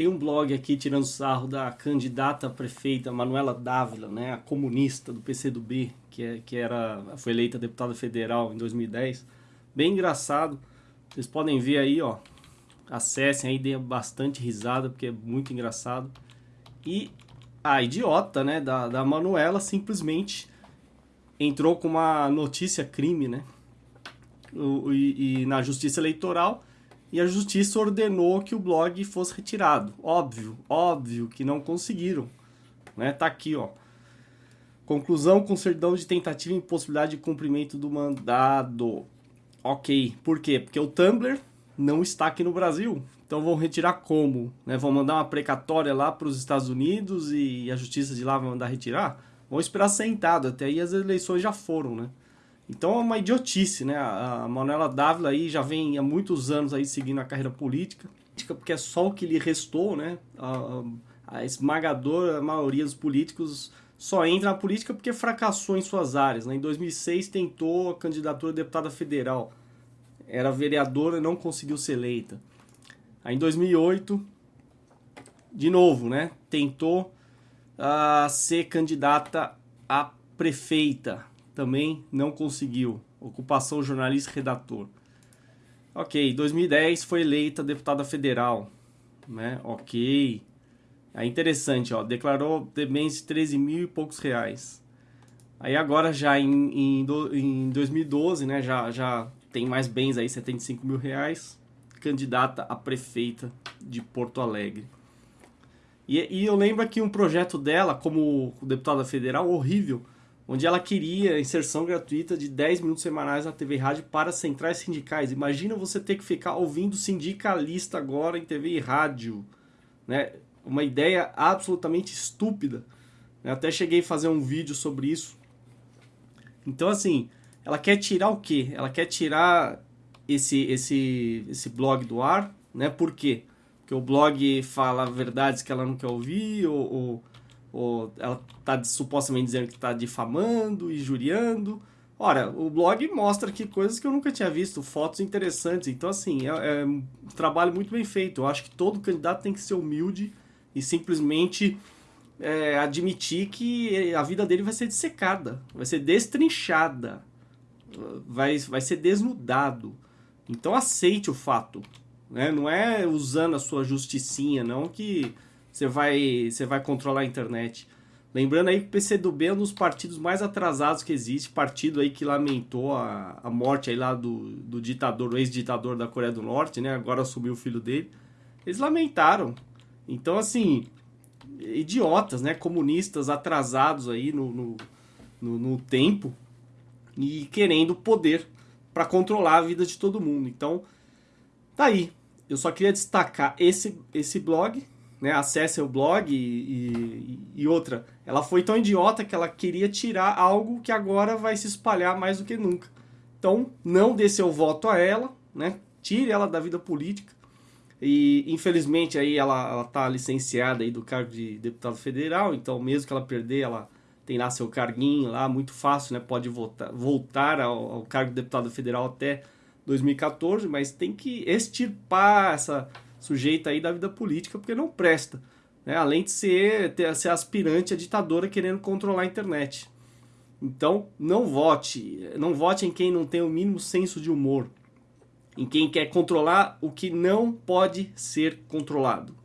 tem um blog aqui tirando sarro da candidata prefeita Manuela Dávila, né, a comunista do PCdoB, que, é, que era, foi eleita deputada federal em 2010. Bem engraçado. Vocês podem ver aí, ó. Acessem aí, dê bastante risada, porque é muito engraçado. E a idiota, né, da, da Manuela simplesmente entrou com uma notícia crime, né? O, e, e na justiça eleitoral e a justiça ordenou que o blog fosse retirado. Óbvio, óbvio que não conseguiram. Né? Tá aqui, ó. Conclusão com certidão de tentativa e impossibilidade de cumprimento do mandado. Ok, por quê? Porque o Tumblr não está aqui no Brasil. Então vão retirar como? Né? Vão mandar uma precatória lá para os Estados Unidos e a justiça de lá vai mandar retirar? Vão esperar sentado, até aí as eleições já foram, né? Então é uma idiotice, né? A Manuela Dávila aí já vem há muitos anos aí seguindo a carreira política, porque é só o que lhe restou, né? A, a esmagadora maioria dos políticos só entra na política porque fracassou em suas áreas. Né? Em 2006 tentou a candidatura a deputada federal, era vereadora e não conseguiu ser eleita. Aí em 2008, de novo, né? Tentou uh, ser candidata a prefeita, também não conseguiu. Ocupação jornalista redator. Ok, 2010 foi eleita deputada federal, né? Ok. É interessante, ó, declarou bens de 13 mil e poucos reais. Aí agora já em, em, em 2012, né, já, já tem mais bens aí, 75 mil reais, candidata a prefeita de Porto Alegre. E, e eu lembro aqui um projeto dela, como deputada federal, horrível, onde ela queria inserção gratuita de 10 minutos semanais na TV e rádio para centrais sindicais. Imagina você ter que ficar ouvindo sindicalista agora em TV e rádio, né? Uma ideia absolutamente estúpida. Eu até cheguei a fazer um vídeo sobre isso. Então, assim, ela quer tirar o quê? Ela quer tirar esse, esse, esse blog do ar, né? Por quê? Porque o blog fala verdades que ela não quer ouvir, ou, ou ou ela está supostamente dizendo que está difamando, injuriando. Ora, o blog mostra aqui coisas que eu nunca tinha visto, fotos interessantes. Então, assim, é, é um trabalho muito bem feito. Eu acho que todo candidato tem que ser humilde e simplesmente é, admitir que a vida dele vai ser dissecada, vai ser destrinchada, vai, vai ser desnudado. Então, aceite o fato. Né? Não é usando a sua justicinha, não, que você vai, você vai controlar a internet. Lembrando aí que o PCdoB é um dos partidos mais atrasados que existe, partido aí que lamentou a, a morte aí lá do, do ditador, ex-ditador da Coreia do Norte, né? Agora assumiu o filho dele. Eles lamentaram. Então, assim, idiotas, né? Comunistas atrasados aí no, no, no, no tempo e querendo poder para controlar a vida de todo mundo. Então, tá aí. Eu só queria destacar esse, esse blog, né, acesse o blog e, e, e, outra. Ela foi tão idiota que ela queria tirar algo que agora vai se espalhar mais do que nunca. Então, não dê seu voto a ela, né? Tire ela da vida política. E infelizmente aí ela, ela tá licenciada aí do cargo de deputado federal, então mesmo que ela perder, ela tem lá seu carguinho lá, muito fácil, né? Pode voltar, voltar ao, ao cargo de deputado federal até 2014, mas tem que extirpar essa sujeita aí da vida política, porque não presta. Né? Além de ser, ter, ser aspirante a ditadora querendo controlar a internet. Então, não vote. Não vote em quem não tem o mínimo senso de humor. Em quem quer controlar o que não pode ser controlado.